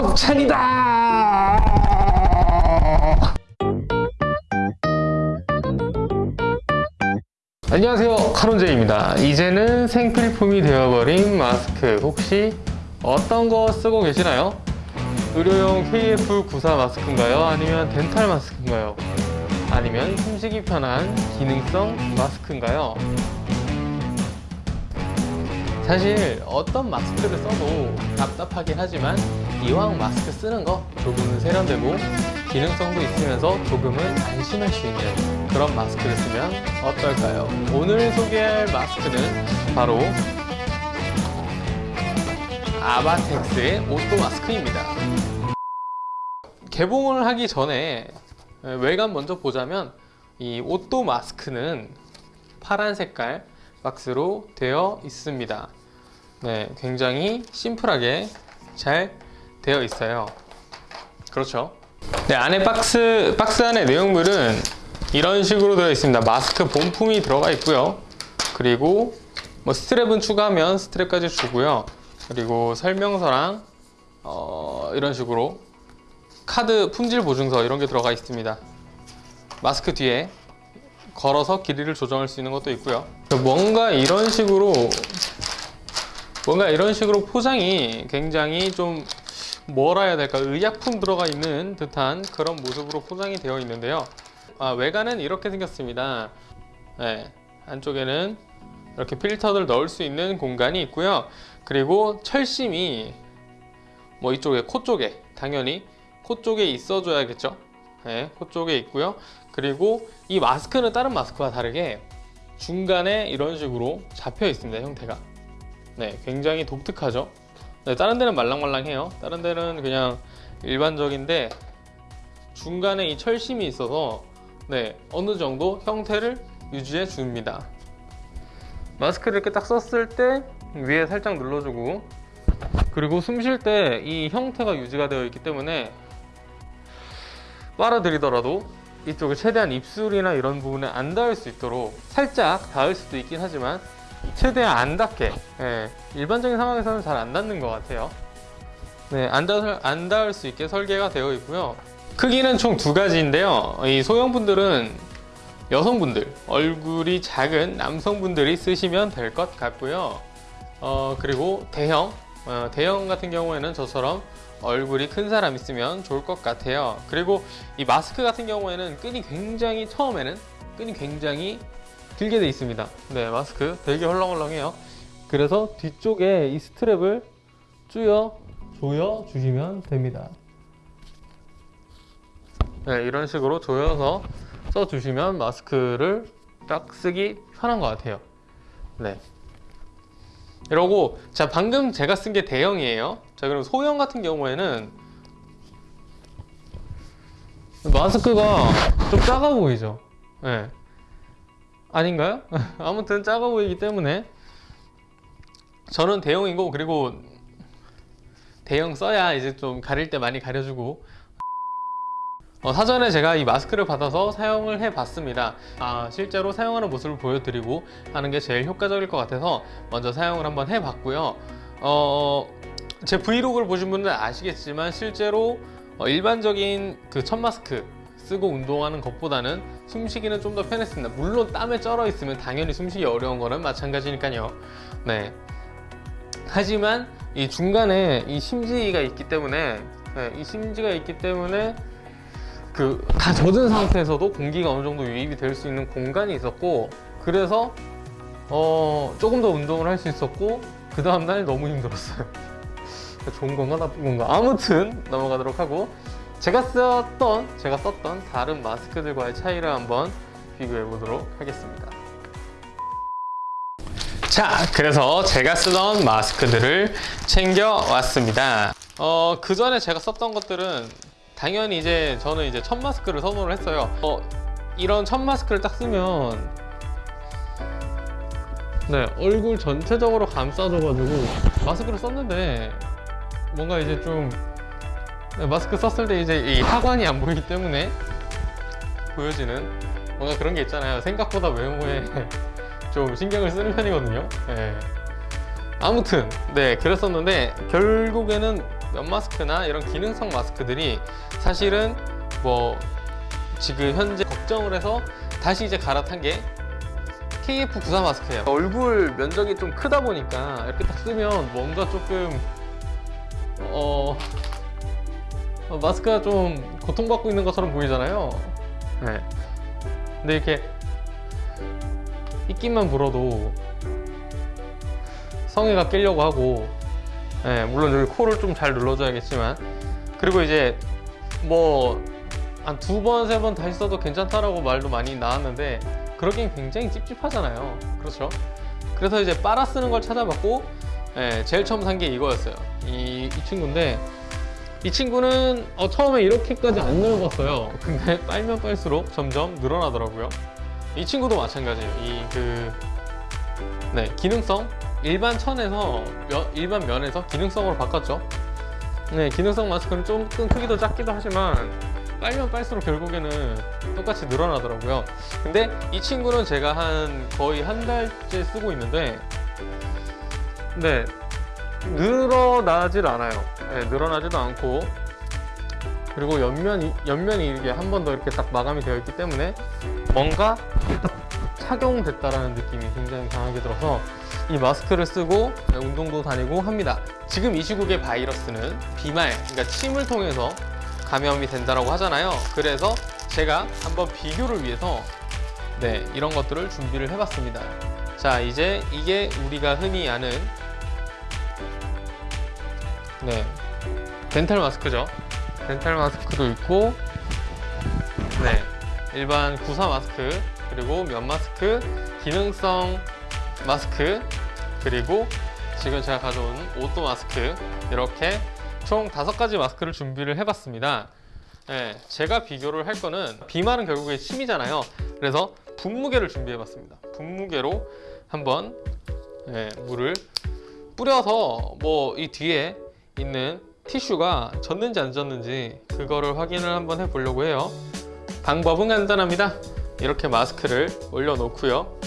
협찬이다 안녕하세요 카론제입니다 이제는 생필품이 되어버린 마스크 혹시 어떤 거 쓰고 계시나요? 의료용 KF94 마스크인가요? 아니면 덴탈 마스크인가요? 아니면 숨쉬기 편한 기능성 마스크인가요? 사실 어떤 마스크를 써도 답답하긴 하지만 이왕 마스크 쓰는 거 조금은 세련되고 기능성도 있으면서 조금은 안심할 수 있는 그런 마스크를 쓰면 어떨까요? 오늘 소개할 마스크는 바로 아바텍스의 오토 마스크입니다 개봉을 하기 전에 외관 먼저 보자면 이 오토 마스크는 파란 색깔 박스로 되어 있습니다 네, 굉장히 심플하게 잘 되어 있어요. 그렇죠? 네, 안에 박스, 박스 안에 내용물은 이런 식으로 되어 있습니다. 마스크 본품이 들어가 있고요. 그리고 뭐 스트랩은 추가하면 스트랩까지 주고요. 그리고 설명서랑 어, 이런 식으로 카드 품질 보증서 이런 게 들어가 있습니다. 마스크 뒤에 걸어서 길이를 조정할 수 있는 것도 있고요. 뭔가 이런 식으로 뭔가 이런 식으로 포장이 굉장히 좀 뭐라 해야 될까 의약품 들어가 있는 듯한 그런 모습으로 포장이 되어 있는데요. 아, 외관은 이렇게 생겼습니다. 네, 안쪽에는 이렇게 필터를 넣을 수 있는 공간이 있고요. 그리고 철심이 뭐 이쪽에 코 쪽에 당연히 코 쪽에 있어 줘야겠죠? 네, 코 쪽에 있고요. 그리고 이 마스크는 다른 마스크와 다르게 중간에 이런 식으로 잡혀 있습니다 형태가 네 굉장히 독특하죠? 네, 다른 데는 말랑말랑해요. 다른 데는 그냥 일반적인데 중간에 이 철심이 있어서 네 어느 정도 형태를 유지해 줍니다. 마스크를 이렇게 딱 썼을 때 위에 살짝 눌러주고 그리고 숨 쉴 때 이 형태가 유지가 되어 있기 때문에 빨아들이더라도 이쪽에 최대한 입술이나 이런 부분에 안 닿을 수 있도록 살짝 닿을 수도 있긴 하지만 최대한 안 닿게 예, 일반적인 상황에서는 잘 안 닿는 것 같아요. 네, 안, 닿을, 안 닿을 수 있게 설계가 되어 있고요. 크기는 총 두 가지인데요. 이 소형분들은 여성분들 얼굴이 작은 남성분들이 쓰시면 될 것 같고요. 어, 그리고 대형 어, 대형 같은 경우에는 저처럼 얼굴이 큰 사람 있으면 좋을 것 같아요. 그리고 이 마스크 같은 경우에는 끈이 굉장히 처음에는 끈이 굉장히 길게 돼 있습니다. 네 마스크. 되게 헐렁헐렁해요. 그래서 뒤쪽에 이 스트랩을 조여 조여 주시면 됩니다. 네 이런 식으로 조여서 써 주시면 마스크를 딱 쓰기 편한 것 같아요. 네. 이러고 자 방금 제가 쓴 게 대형이에요. 자 그럼 소형 같은 경우에는 마스크가 좀 작아 보이죠? 네. 아닌가요? 아무튼 작아 보이기 때문에. 저는 대형이고 그리고 대형 써야 이제 좀 가릴 때 많이 가려주고. 어, 사전에 제가 이 마스크를 받아서 사용을 해 봤습니다. 아, 실제로 사용하는 모습을 보여드리고 하는 게 제일 효과적일 것 같아서 먼저 사용을 한번 해 봤고요. 어, 제 브이로그를 보신 분들은 아시겠지만 실제로 어, 일반적인 그 첫 마스크 쓰고 운동하는 것보다는 숨쉬기는 좀 더 편했습니다. 물론 땀에 쩔어 있으면 당연히 숨쉬기 어려운 거는 마찬가지니까요. 네. 하지만 이 중간에 이 심지가 있기 때문에 네, 이 심지가 있기 때문에 그 다 젖은 상태에서도 공기가 어느 정도 유입이 될 수 있는 공간이 있었고 그래서 어 조금 더 운동을 할 수 있었고 그 다음날 너무 힘들었어요. 좋은 건가 나쁜 건가. 아무튼 넘어가도록 하고 제가 썼던 제가 썼던 다른 마스크들과의 차이를 한번 비교해 보도록 하겠습니다. 자 그래서 제가 쓰던 마스크들을 챙겨 왔습니다. 어, 그 전에 제가 썼던 것들은 당연히 이제 저는 이제 첫 마스크를 선호를 했어요. 어, 이런 첫 마스크를 딱 쓰면 네 얼굴 전체적으로 감싸줘가지고 마스크를 썼는데 뭔가 이제 좀 네, 마스크 썼을 때 이제 이 하관이 안 보이기 때문에 보여지는 뭔가 그런 게 있잖아요 생각보다 외모에 좀 신경을 쓰는 편이거든요 네. 아무튼 네 그랬었는데 결국에는 면 마스크나 이런 기능성 마스크들이 사실은 뭐 지금 현재 걱정을 해서 다시 이제 갈아탄 게 KF94 마스크예요. 얼굴 면적이 좀 크다 보니까 이렇게 딱 쓰면 뭔가 조금 어, 어, 마스크가 좀 고통받고 있는 것처럼 보이잖아요. 네. 근데 이렇게 입김만 불어도 성의가 끼려고 하고 네, 물론 여기 코를 좀 잘 눌러줘야겠지만 그리고 이제 뭐 한 두 번, 세 번 다시 써도 괜찮다라고 말도 많이 나왔는데 그러긴 굉장히 찝찝하잖아요 그렇죠? 그래서 이제 빨아 쓰는 걸 찾아봤고 예, 제일 처음 산 게 이거였어요 이, 이 친구인데 이 친구는 어, 처음에 이렇게까지 안 넓었어요. 근데 빨면 빨수록 점점 늘어나더라고요. 이 친구도 마찬가지예요. 이 그 네, 기능성 일반 천에서 면- 일반 면에서 기능성으로 바꿨죠. 네, 기능성 마스크는 조금 크기도 작기도 하지만 빨면 빨수록 결국에는 똑같이 늘어나더라고요. 근데 이 친구는 제가 한 거의 한 달째 쓰고 있는데 네 늘어나질 않아요. 네, 늘어나지도 않고. 그리고 옆면이, 옆면이 이게 한 번 더 이렇게 딱 마감이 되어 있기 때문에 뭔가 딱 착용됐다라는 느낌이 굉장히 강하게 들어서 이 마스크를 쓰고 네, 운동도 다니고 합니다. 지금 이 시국의 바이러스는 비말, 그러니까 침을 통해서 감염이 된다고 하잖아요. 그래서 제가 한번 비교를 위해서 네 이런 것들을 준비를 해봤습니다. 자 이제 이게 우리가 흔히 아는 네. 덴탈 마스크죠. 덴탈 마스크도 있고 네. 일반 구사 마스크 그리고 면 마스크 기능성 마스크 그리고 지금 제가 가져온 오또 마스크. 이렇게 총 다섯 가지 마스크를 준비를 해봤습니다. 네, 제가 비교를 할 거는 비말은 결국에 침이잖아요. 그래서 분무게를 준비해봤습니다. 분무게로 한번 네, 물을 뿌려서 뭐 이 뒤에 있는 티슈가 젖는지 안 젖는지 그거를 확인을 한번 해보려고 해요. 방법은 간단합니다. 이렇게 마스크를 올려놓고요.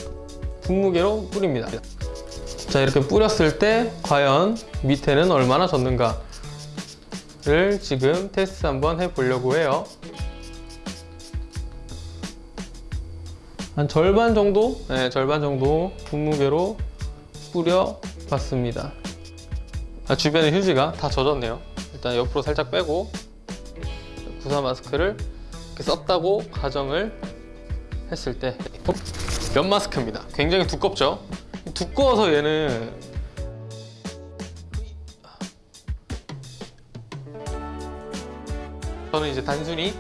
분무게로 뿌립니다. 자 이렇게 뿌렸을 때 과연 밑에는 얼마나 젖는가 를 지금 테스트 한번 해보려고 해요. 한 절반 정도? 네 절반 정도 분무게로 뿌려 봤습니다 아, 주변에 휴지가 다 젖었네요. 일단 옆으로 살짝 빼고 구사 마스크를 썼다고 가정을 했을 때 면 마스크입니다. 굉장히 두껍죠? 두꺼워서 얘는 저는 이제 단순히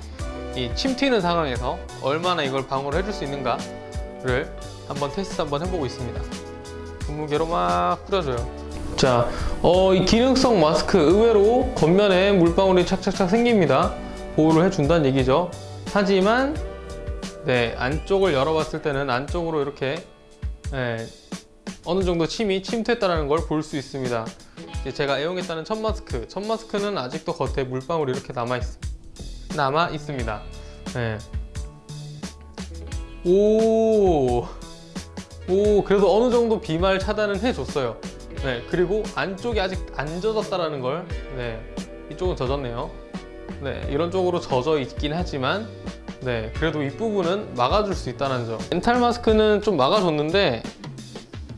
이침 튀는 상황에서 얼마나 이걸 방어를 해줄 수 있는가를 한번 테스트 한번 해보고 있습니다. 분무게로 막 뿌려줘요. 자, 어, 이 기능성 마스크 의외로 겉면에 물방울이 착착착 생깁니다. 보호를 해준다는 얘기죠. 하지만 네 안쪽을 열어봤을 때는 안쪽으로 이렇게 네, 어느 정도 침이 침투했다는 걸 볼 수 있습니다. 제가 애용했다는 첫 마스크. 첫 마스크는 아직도 겉에 물방울이 이렇게 남아 있, 남아 있습니다. 네. 오, 오 그래도 어느 정도 비말 차단은 해줬어요 네 그리고 안쪽이 아직 안 젖었다라는 걸 네, 이쪽은 젖었네요. 네 이런 쪽으로 젖어 있긴 하지만 네 그래도 이 부분은 막아줄 수 있다는 점. 멘탈 마스크는 좀 막아줬는데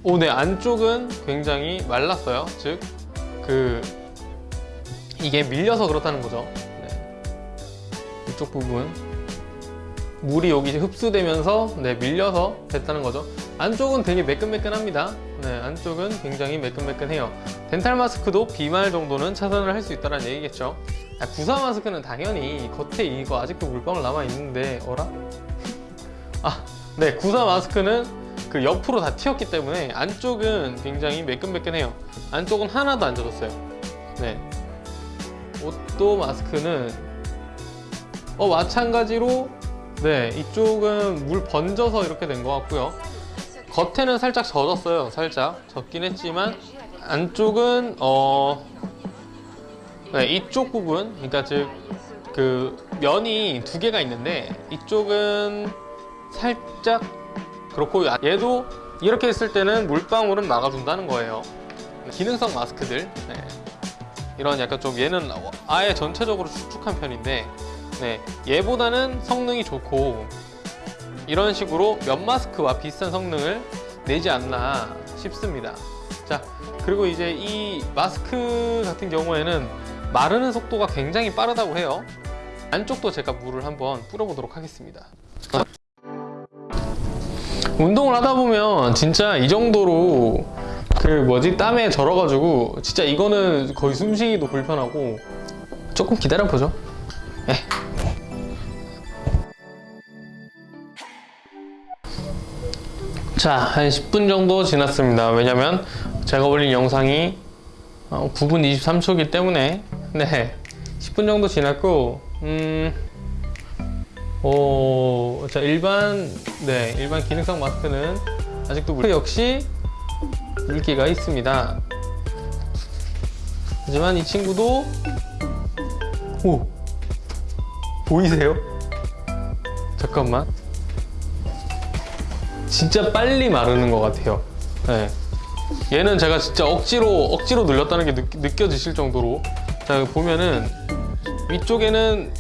오, 네 안쪽은 굉장히 말랐어요. 즉 그 이게 밀려서 그렇다는 거죠. 네. 이쪽 부분. 물이 여기 흡수되면서 네 밀려서 됐다는 거죠. 안쪽은 되게 매끈매끈합니다 네 안쪽은 굉장히 매끈매끈해요. 덴탈 마스크도 비말 정도는 차단을 할 수 있다는 얘기겠죠. 아, 구사 마스크는 당연히 겉에 이거 아직도 물방울 남아 있는데 어라? 아 네 구사 마스크는 그 옆으로 다 튀었기 때문에 안쪽은 굉장히 매끈매끈해요. 안쪽은 하나도 안 젖었어요. 네. 옷도 마스크는 어 마찬가지로 네 이쪽은 물 번져서 이렇게 된 것 같고요 겉에는 살짝 젖었어요 살짝. 젖긴 했지만 안쪽은 어 네, 이쪽 부분 그러니까 즉 그 면이 두 개가 있는데 이쪽은 살짝 그렇고 얘도 이렇게 했을 때는 물방울은 막아준다는 거예요. 기능성 마스크들. 네. 이런 약간 좀 얘는 아예 전체적으로 축축한 편인데 네, 얘보다는 성능이 좋고 이런 식으로 면 마스크와 비슷한 성능을 내지 않나 싶습니다. 자, 그리고 이제 이 마스크 같은 경우에는 마르는 속도가 굉장히 빠르다고 해요. 안쪽도 제가 물을 한번 뿌려보도록 하겠습니다. 운동을 하다 보면 진짜 이 정도로 그 뭐지 땀에 절어가지고 진짜 이거는 거의 숨쉬기도 불편하고 조금 기다려 보죠. 예. 자, 한 10분 정도 지났습니다. 왜냐면 제가 올린 영상이 어, 9분 23초이기 때문에 네 10분 정도 지났고 음, 어, 자 일반 네 일반 기능성 마스크는 아직도 물 역시 물기가 있습니다. 하지만 이 친구도 오 보이세요? 잠깐만 진짜 빨리 마르는 것 같아요. 네. 얘는 제가 진짜 억지로 억지로 눌렸다는 게 느, 느껴지실 정도로 자 보면은 위쪽에는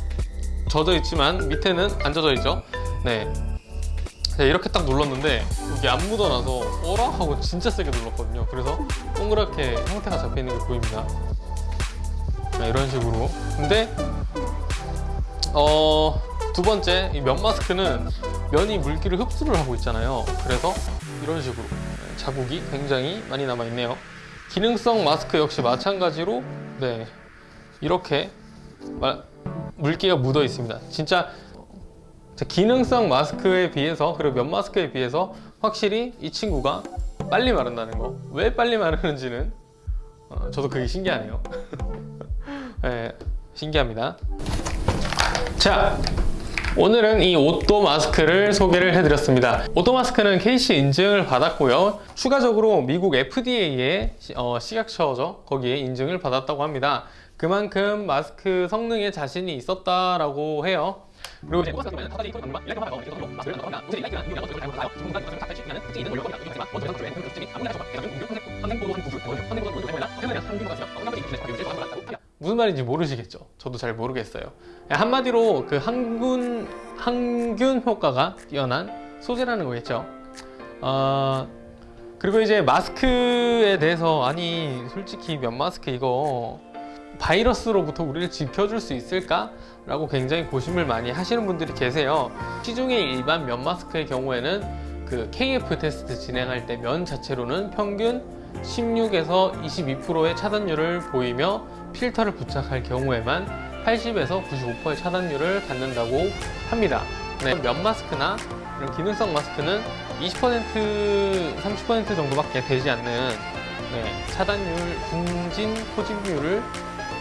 젖어 있지만 밑에는 안 젖어 있죠. 네. 자, 이렇게 딱 눌렀는데 여기 안 묻어나서 어라 하고 진짜 세게 눌렀거든요. 그래서 동그랗게 형태가 잡혀 있는 게 보입니다. 자, 이런 식으로. 근데 어. 두 번째, 이 면 마스크는 면이 물기를 흡수를 하고 있잖아요. 그래서 이런 식으로 자국이 굉장히 많이 남아 있네요. 기능성 마스크 역시 마찬가지로 네 이렇게 마- 물기가 묻어 있습니다. 진짜 기능성 마스크에 비해서 그리고 면 마스크에 비해서 확실히 이 친구가 빨리 마른다는 거. 왜 빨리 마르는지는 어, 저도 그게 신기하네요. 네, 신기합니다. 자, 오늘은 이 오또 마스크를 소개를 해드렸습니다. 오또 마스크는 KC 인증을 받았고요. 추가적으로 미국 FDA의 식약처죠. 거기에 인증을 받았다고 합니다. 그만큼 마스크 성능에 자신이 있었다라고 해요. 그리고 이제 무 슨 말인지 모르시겠죠? 저도 잘 모르겠어요. 한마디로 그 항균 항균 효과가 뛰어난 소재라는 거겠죠. 어, 그리고 이제 마스크에 대해서 아니 솔직히 면 마스크 이거 바이러스로부터 우리를 지켜줄 수 있을까? 라고 굉장히 고심을 많이 하시는 분들이 계세요. 시중의 일반 면 마스크의 경우에는 그 KF 테스트 진행할 때 면 자체로는 평균 16에서 22%의 차단율을 보이며 필터를 부착할 경우에만 80에서 95%의 차단율을 갖는다고 합니다. 네, 면 마스크나 이런 기능성 마스크는 20% 30% 정도밖에 되지 않는 네, 차단율, 분진 포집률을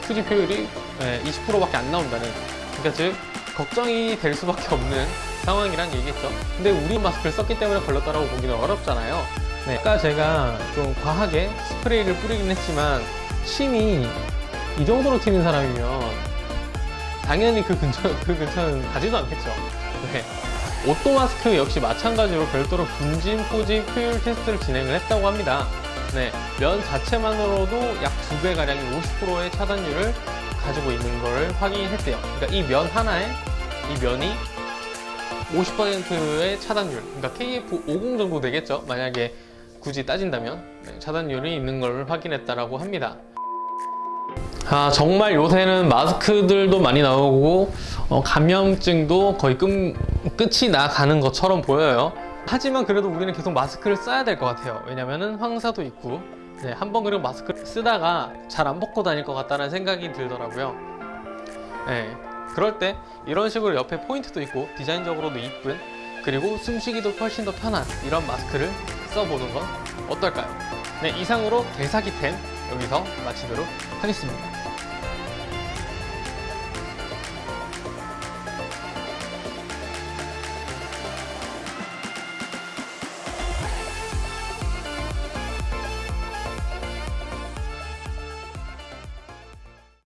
수집 효율이 20%밖에 안 나온다는 그러니까 즉 걱정이 될 수밖에 없는 상황이란 얘기겠죠? 근데 우리 마스크를 썼기 때문에 걸렸다라고 보기는 어렵잖아요. 네, 아까 제가 좀 과하게 스프레이를 뿌리긴 했지만 침이 이 정도로 튀는 사람이면 당연히 그 근처 그 근처는 가지도 않겠죠. 네. 오또 마스크 역시 마찬가지로 별도로 분진 포집 효율 테스트를 진행을 했다고 합니다. 네, 면 자체만으로도 약 두 배 가량의 50%의 차단율을 가지고 있는 걸 확인했대요. 그러니까 이 면 하나에 이 면이 50%의 차단율, 그러니까 KF50 정도 되겠죠. 만약에 굳이 따진다면 네, 차단율이 있는 걸 확인했다라고 합니다. 아 정말 요새는 마스크들도 많이 나오고 어, 감염증도 거의 끝, 끝이 나가는 것처럼 보여요. 하지만 그래도 우리는 계속 마스크를 써야 될 것 같아요 왜냐면은 황사도 있고 네, 한번 그리고 마스크를 쓰다가 잘 안 벗고 다닐 것 같다는 생각이 들더라고요 네, 그럴 때 이런 식으로 옆에 포인트도 있고 디자인적으로도 이쁜 그리고 숨쉬기도 훨씬 더 편한 이런 마스크를 써보는 건 어떨까요? 네, 이상으로 개사기템 여기서 마치도록 하겠습니다